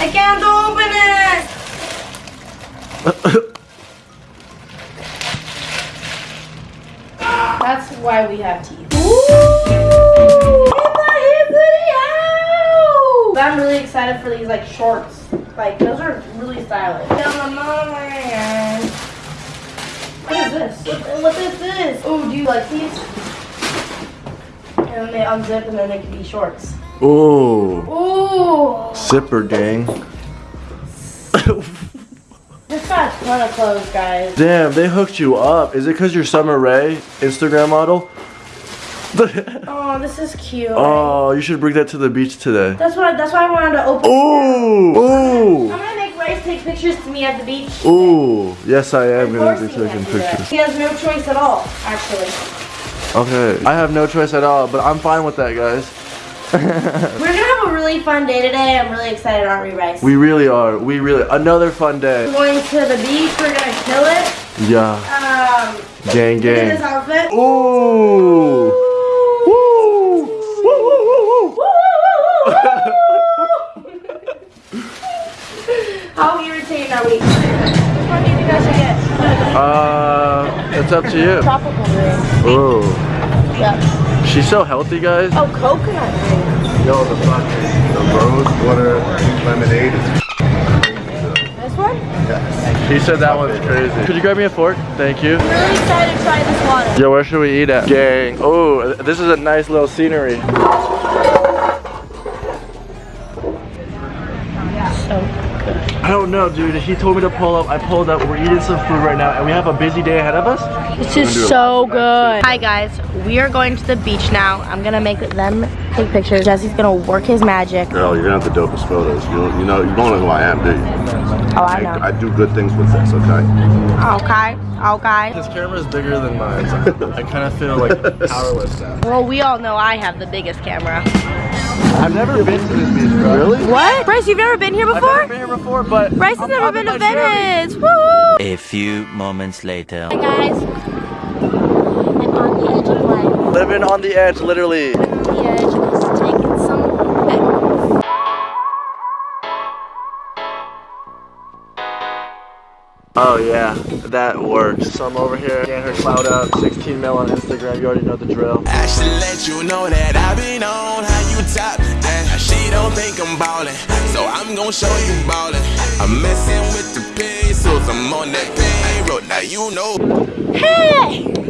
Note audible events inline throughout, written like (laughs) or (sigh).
I can't open it. That's why we have teeth. I'm really excited for these like shorts. Like those are really stylish. What is this? What, what is this? Oh, do you like these? And then they unzip and then they can be shorts. Ooh. Ooh. Zipper gang. (laughs) This got a ton of clothes, guys. Damn, they hooked you up. Is it because you're Summer Rae, Instagram model? (laughs) Oh, this is cute. oh, you should bring that to the beach today. That's why. That's why I wanted to open. Ooh. Ooh. I'm gonna make Rice take pictures to me at the beach. Ooh. Yes, I am gonna be taking to do that. pictures. He has no choice at all, actually. Okay. I have no choice at all, but I'm fine with that, guys. We're gonna have a really fun day today. I'm really excited, aren't we, Rice? We really are. We really another fun day. We're going to the beach. We're gonna kill it. Yeah. Um, Gang look at this gang. outfit. Ooh. Woo. Woo woo woo woo. (laughs) How irritating are we? Which one do you think I should get? Uh, it's up to you. Tropical drink. Ooh. Yep. She's so healthy, guys. Oh, coconut drink. Yo, the fucking the rose water lemonade is This one? He said that one's crazy. Could you grab me a fork? Thank you. I'm really excited to try this water. Yo, where should we eat at? Gang. Oh, this is a nice little scenery. So I don't know, dude. He told me to pull up. I pulled up. We're eating some food right now, and we have a busy day ahead of us. This is so good. Hi guys, we are going to the beach now. I'm gonna make them take pictures. Jesse's gonna work his magic. Girl, you're gonna have the dopest photos. You you know, you don't know who I am, do you? Oh, I know. I, do good things with this, okay? Okay, okay. This camera is bigger than mine. so I kind of feel like (laughs) powerless now. Well, we all know I have the biggest camera. I've never been to this beach, bro. Really? What? Bryce, you've never been here before? I've never been here before, but Bryce has I'm never popping been to my cherry. Venice. Woo! A few moments later. Hi guys. I'm on the edge of life. Living on the edge, literally. On the edge, Oh yeah, that works. So I'm over here getting her cloud up, 16 mil on Instagram. You already know the drill. I should let you know that I've been on how you top. And she don't think I'm ballin', so I'm gon' show you ballin'. I'm messing with the pesos, I'm on that payroll. Now you know. Hey! (laughs)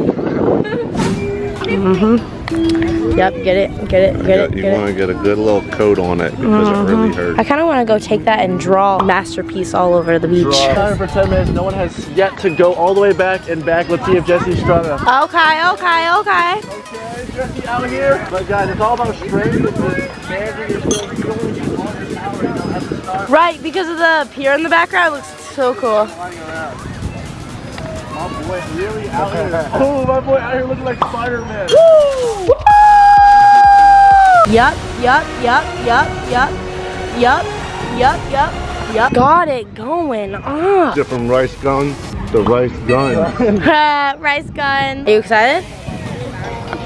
Mm-hmm. Yep, get it, get it, get it, You want to get a good little coat on it because it really mm-hmm. hurts. I kind of want to go take that and draw a masterpiece all over the beach. Time for 10 minutes. No one has yet to go all the way back and back. Let's see if Jesse's strong enough. Okay, okay, okay. Okay, Jesse out here. But guys, it's all about strength and just managing yourself. You don't want to be on your power right now at the start. Right, because of the pier in the background, it looks so cool. Flying. My boy really out (laughs) here. Oh, my boy out here looking like Spider-Man. Yup, yup, yup, yup, yup, yup, yup, yup, yup. Got it going on. Different Rice Gum, the Rice Gum (laughs) Rice Gum. Are you excited?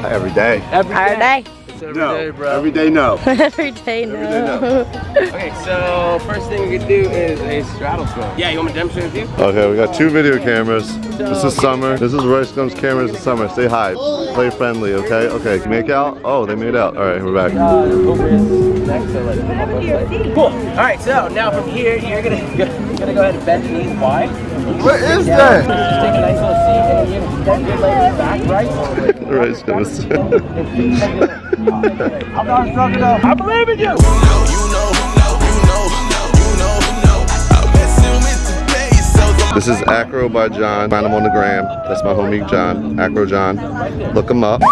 every day. Every Every day. It's every No, day, bro. every day no. (laughs) Every day, no. day, no. Okay, so first thing we could do is a straddle swim. Yeah, you want me to demonstrate with you? Okay, we got two video cameras. This is Summer. This is Rice Gum's camera. This is Summer. Stay high. Play friendly, okay? Okay, make out? Oh, they made out. All right, we're back. Uh, next to like Cool. All right, so now from here, you're gonna (laughs) you're gonna go ahead and bend your knees wide. What is Yeah, that? Just take a nice little seat, and then you're gonna bend your legs back, right? (laughs) Rice Gum is. I'm not strong enough. I believe in you. You know, you know, you know, you know, you know. I'm messing with the pesos. This is Acro by John. Find him on the gram. That's my homie John. Acro John. Look him up. (laughs)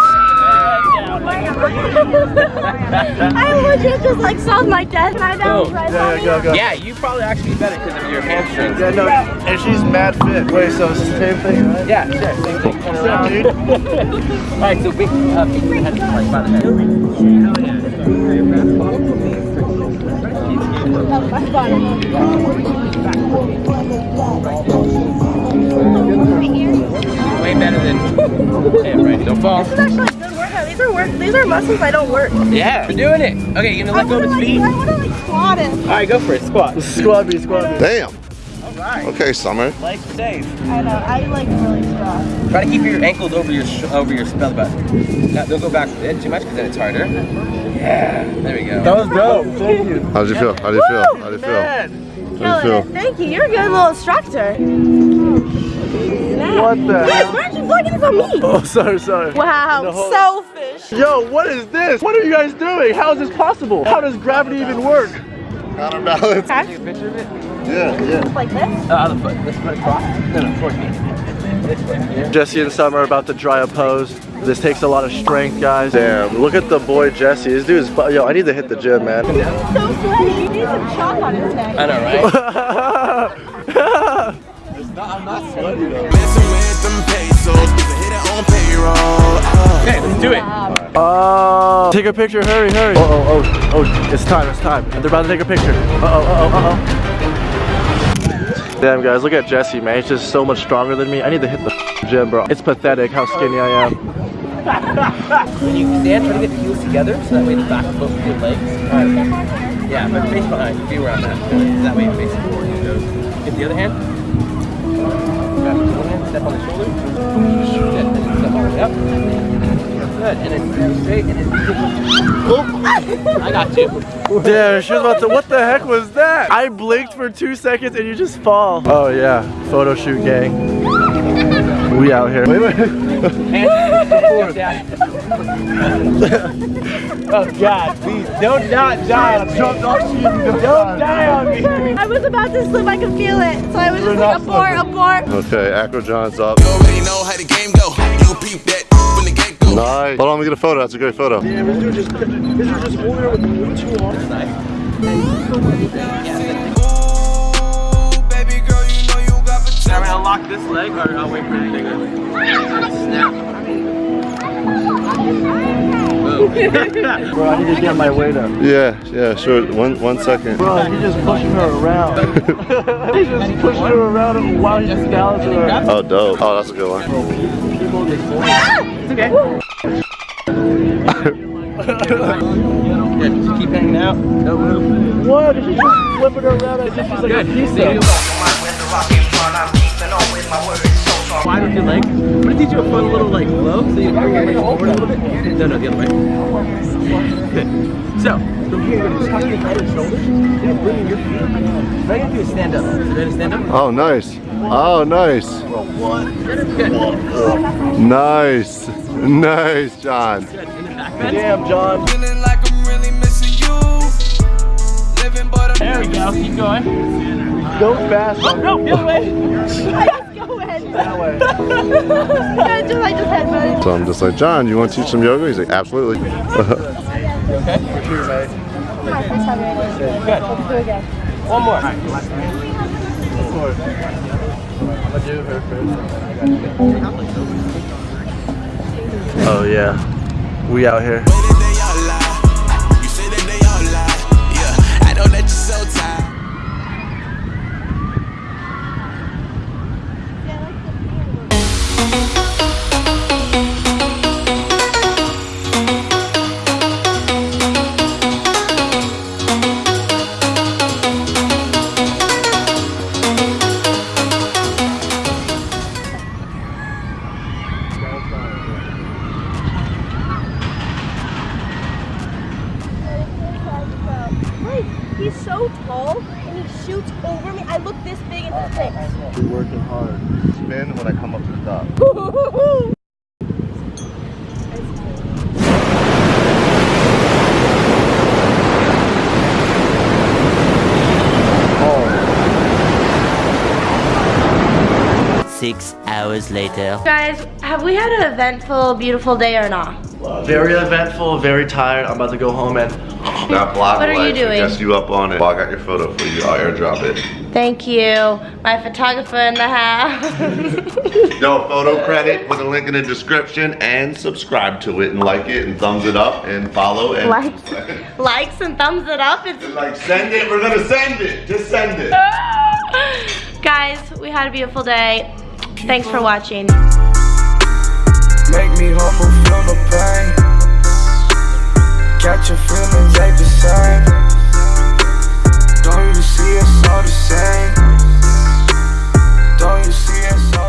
I legit just like saw my death and I know oh, right Yeah, yeah, go, go. Yeah, you probably actually be better because of your hamstrings. Yeah, no, and she's mad fit. Wait, so it's the same thing, right? Yeah, sure, same thing. Turn Same around. dude. (laughs) All right, so big, uh, big your head like by the head. Way better than yeah, right. Don't fall. This is actually a good workout. these are work. These are muscles I don't work. Yeah, we're doing it. Okay, You're gonna let go of his feet? I want to like squat it. All right, go for it. Squat. Squad B, squad B. Damn. All right. Okay, Summer. Legs safe. I know. I like really strong. Try to keep your ankles over your sh over your belly button. Now, don't go back a bit too much because then it's harder. Yeah. There we go. That was dope. Thank you. How'd you feel? How'd you feel? How'd you feel? Man. How'd you Killing feel? it. Thank you. You're a good little instructor. What the Guys, hell? why aren't you vlogging this on me? Oh, sorry, sorry. Wow, The whole- selfish. Yo, what is this? What are you guys doing? How is this possible? How does gravity even work? Counterbalance. (laughs) Take a picture of it. Yeah, yeah. Like this? Uh, other foot. This foot across. No, no, towards me. This foot. Yeah. Jesse and Summer are about to try a pose. This takes a lot of strength, guys. Damn, look at the boy Jesse. This dude is, yo, I need to hit the gym, man. So sweaty. He needs some chalk on his neck. I know, right? (laughs) Messing with them pesos, cause I hit it on payroll. Oh. okay, let's do it. Oh, take a picture, hurry, hurry. Oh, oh, oh, oh, it's time, it's time. They're about to take a picture. Uh oh, uh oh, uh oh. Damn, guys, look at Jesse, man. He's just so much stronger than me. I need to hit the gym, bro. It's pathetic how skinny I am. When you stand, try to get the heels together so that way the back of both of your legs. are- Yeah, but face behind. Be around that. That way it faces forward. It goes. Get the other hand. Grab the other hand. Step on the shoulder. Step on the up. Good. And then stand straight and then. Oh. I got you. Damn, she was about to. What the heck was that? I blinked for two seconds and you just fall. Oh yeah, photo shoot gang. We out here. Wait, wait. Hands oh God, please don't not die on me. Don't die on me. I was about to slip. I could feel it. So I was just like, abort, abort. Okay, Acro John's up. Nice. Hold on, let me get a photo. That's a great photo. Damn, this dude just, this dude just holding her with way too long. Ooh, baby girl, you know you got I'm potential. gonna lock this leg, or I'll wait for anything. Snap. Boom. Bro, I need to get my weight up. Yeah, yeah, sure. One, one second. Bro, he's just pushing her around. (laughs) he's just pushing her around while he's just balancing her. Oh, dope. Oh, that's a good one. It's okay. Good. Just keep hanging out. Don't move. What? He's just flipping her around as if she's like a Good. pizza. Wide with your leg. I'm gonna teach you a fun little like flow, so you can bring your legs forward a little bit. No, no, the other way. (laughs) So, from here, you're gonna tuck your head and shoulders, and bring your feet. Right into a stand up. So ready to stand up? Oh, nice. Oh, nice. Good. Nice. Nice, John. Good. In the back bend. Damn, John. Feeling like I'm really missing you. Living, but I'm There we go. Keep going. Go fast. Oh, no, the other way. Go (laughs) ahead. That way. I just, I just had. So I'm just like, John, you want to teach some yoga? He's like, absolutely. (laughs) Okay. For sure, mate. My first time. Good. Do it again. One more. Of course. I'm gonna do her first. Oh yeah, we out here. Face. Working hard. Spin when I come up to the top. Six hours later. Guys, have we had an eventful, beautiful day or not? Very eventful, very tired. I'm about to go home and That block What are you doing? suggests you up on it. Well, I got your photo for you. I'll airdrop it. Thank you, my photographer in the house. Yo, photo credit with a link in the description and subscribe to it and like it and thumbs it up and follow and likes, likes and thumbs it up. It's like send it. We're gonna send it. Just send it. (laughs) Guys, we had a beautiful day. Thanks for watching. Make me humble, feel the pain. Got your feelings ain't the same Don't you see us all the same Don't you see us? all